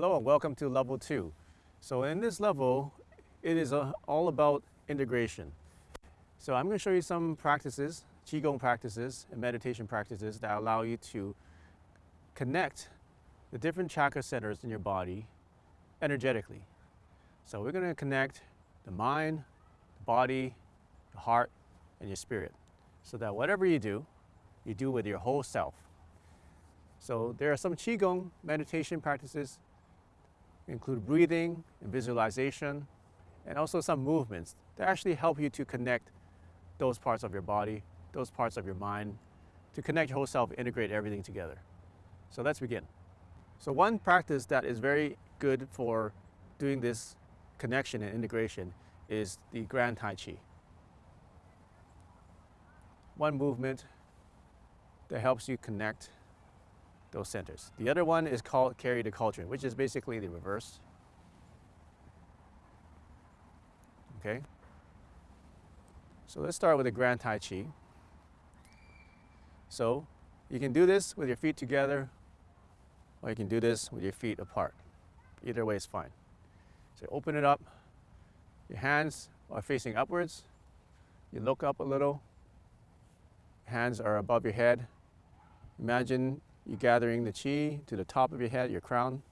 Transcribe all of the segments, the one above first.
Hello and welcome to level two. So in this level, it is uh, all about integration. So I'm going to show you some practices, Qigong practices and meditation practices that allow you to connect the different chakra centers in your body energetically. So we're going to connect the mind, the body, the heart, and your spirit so that whatever you do, you do with your whole self. So there are some Qigong meditation practices, include breathing and visualization, and also some movements that actually help you to connect those parts of your body, those parts of your mind, to connect your whole self, integrate everything together. So let's begin. So one practice that is very good for doing this connection and integration is the Grand Tai Chi. One movement that helps you connect those centers. The other one is called carry the cauldron, which is basically the reverse. Okay? So let's start with the Grand Tai Chi. So you can do this with your feet together, or you can do this with your feet apart. Either way is fine. So open it up. Your hands are facing upwards. You look up a little. Hands are above your head. Imagine you gathering the chi to the top of your head, your crown,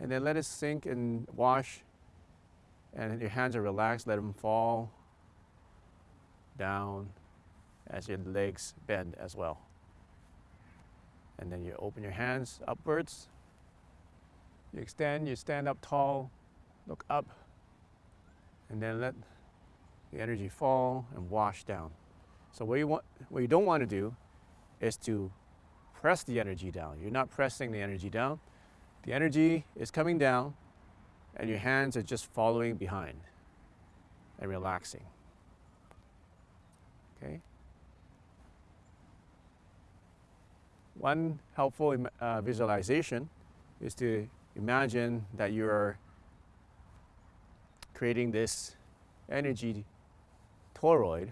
and then let it sink and wash. And your hands are relaxed, let them fall down as your legs bend as well. And then you open your hands upwards. You extend, you stand up tall, look up, and then let the energy fall and wash down. So what you, want, what you don't want to do is to press the energy down. You're not pressing the energy down. The energy is coming down and your hands are just following behind and relaxing. Okay? One helpful uh, visualization is to imagine that you're creating this energy toroid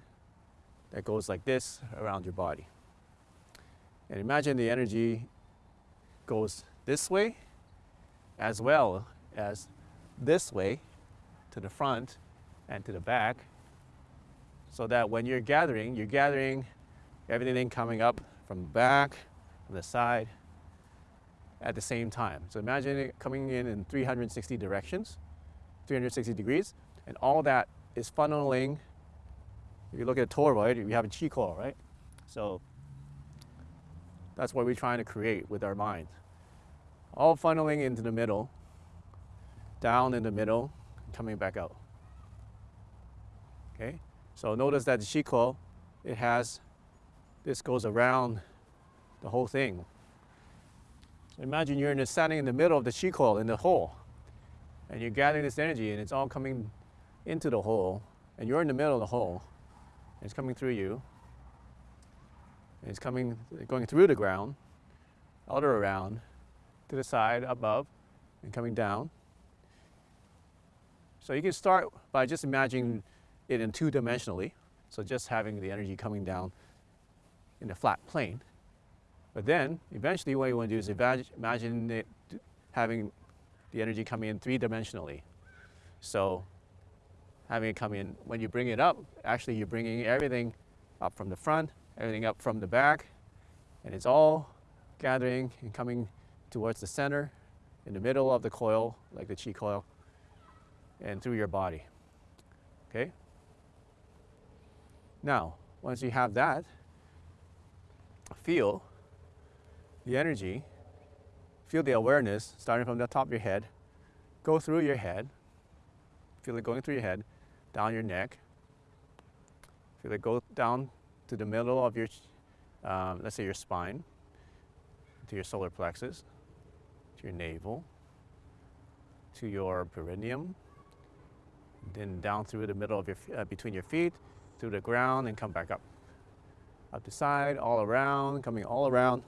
that goes like this around your body. And imagine the energy goes this way as well as this way to the front and to the back so that when you're gathering, you're gathering everything coming up from the back, from the side at the same time. So imagine it coming in in 360 directions, 360 degrees, and all that is funneling. If you look at a toroid, we have a chi coil, right? So that's what we're trying to create with our mind. All funneling into the middle, down in the middle, coming back out. Okay, so notice that the coil, it has, this goes around the whole thing. So imagine you're in standing in the middle of the coil in the hole, and you're gathering this energy and it's all coming into the hole, and you're in the middle of the hole, and it's coming through you, it's coming, going through the ground, out or around, to the side, above, and coming down. So you can start by just imagining it in two-dimensionally. So just having the energy coming down in a flat plane. But then, eventually what you want to do is imagine it having the energy coming in three-dimensionally. So having it come in, when you bring it up, actually you're bringing everything up from the front everything up from the back, and it's all gathering and coming towards the center, in the middle of the coil, like the chi coil, and through your body. Okay? Now, once you have that, feel the energy, feel the awareness starting from the top of your head, go through your head, feel it going through your head, down your neck, feel it go down to the middle of your, um, let's say your spine, to your solar plexus, to your navel, to your perineum, then down through the middle of your, uh, between your feet, through the ground and come back up. Up the side, all around, coming all around,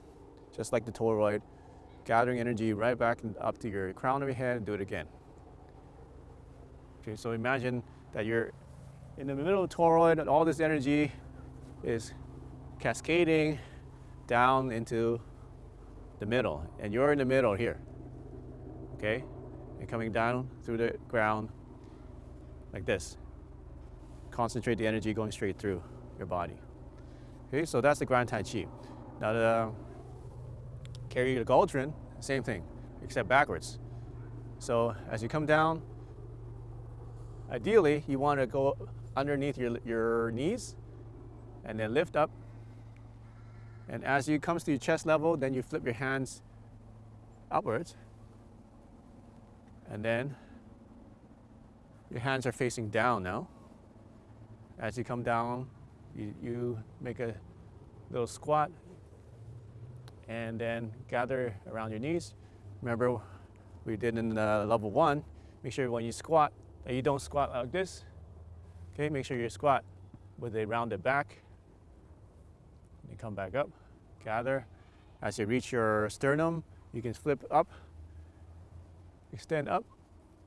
just like the toroid, gathering energy right back up to your crown of your head and do it again. Okay, so imagine that you're in the middle of the toroid all this energy is cascading down into the middle and you're in the middle here okay? And coming down through the ground like this. Concentrate the energy going straight through your body. Okay, so that's the Grand Tai Chi. Now the carry the cauldron, same thing, except backwards. So as you come down, ideally you want to go underneath your, your knees and then lift up. And as you comes to your chest level, then you flip your hands upwards. And then your hands are facing down now. As you come down, you, you make a little squat and then gather around your knees. Remember we did in uh, level one, make sure when you squat that you don't squat like this. Okay, make sure you squat with a rounded back. Come back up, gather. As you reach your sternum, you can flip up, extend up,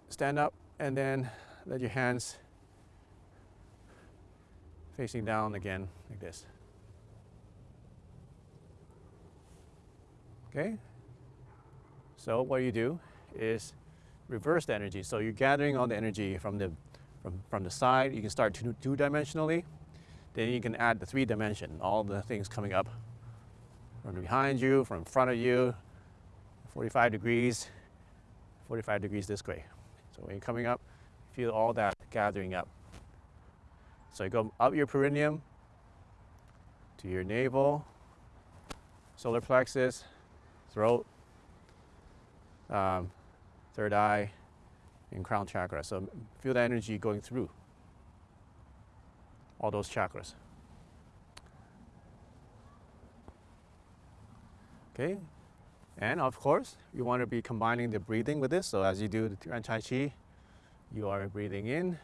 stand up, and then let your hands facing down again like this. Okay? So what you do is reverse the energy. So you're gathering all the energy from the, from, from the side. You can start two, two-dimensionally. Then you can add the three-dimension, all the things coming up from behind you, from front of you, 45 degrees, 45 degrees this way. So when you're coming up, feel all that gathering up. So you go up your perineum to your navel, solar plexus, throat, um, third eye, and crown chakra. So feel the energy going through all those chakras. Okay, and of course, you want to be combining the breathing with this. So as you do the Tuan Tai Chi, you are breathing in,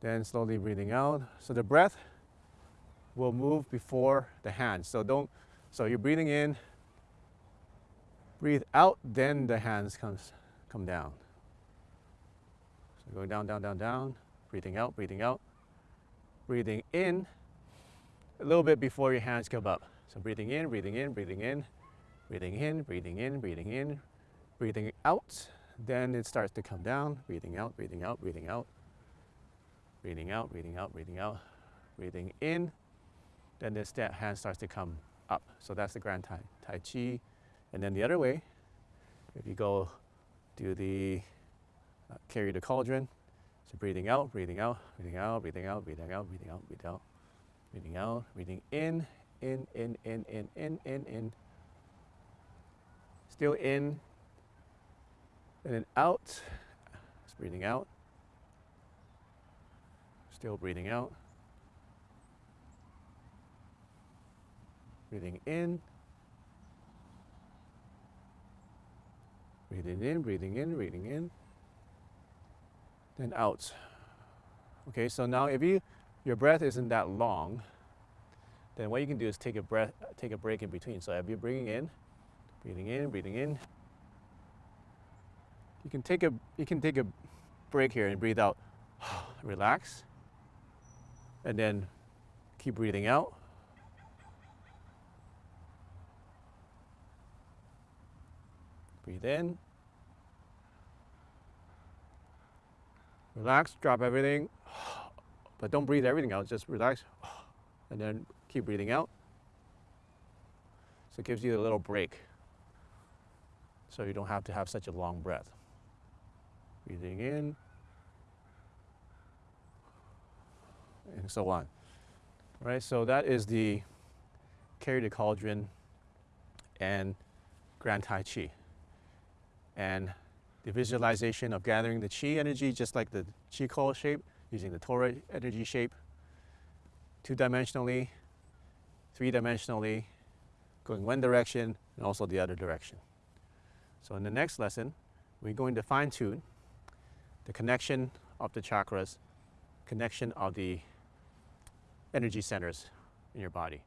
then slowly breathing out. So the breath will move before the hands. So don't, so you're breathing in, breathe out, then the hands comes, come down. So going down, down, down, down, breathing out, breathing out, breathing in, a little bit before your hands come up. So breathing in, breathing in, breathing in, breathing in, breathing in, breathing in, breathing out, then it starts to come down, breathing out, breathing out, breathing out, breathing out, breathing out, breathing out, breathing in, then this hand starts to come up. So that's the Grand Tai, tai Chi. And then the other way, if you go do the uh, carry the cauldron, so breathing out, breathing out, breathing out, breathing out, breathing out, breathing out, breathing out, breathing out, breathing in, in, in, in, in, in, in, in. Still in, and then out. Just breathing out. Still breathing out. Breathing in. Breathing in, breathing in, breathing in. Then out. Okay, so now if you your breath isn't that long, then what you can do is take a breath, take a break in between. So if you're breathing in, breathing in, breathing in, you can take a you can take a break here and breathe out. Relax. And then keep breathing out. Breathe in. Relax, drop everything. But don't breathe everything out, just relax. And then keep breathing out. So it gives you a little break. So you don't have to have such a long breath. Breathing in. And so on. Right, so that is the carry the cauldron and Grand Tai Chi. And the visualization of gathering the Chi energy, just like the Chi coil shape, using the torus energy shape, two-dimensionally, three-dimensionally, going one direction and also the other direction. So in the next lesson, we're going to fine-tune the connection of the chakras, connection of the energy centers in your body.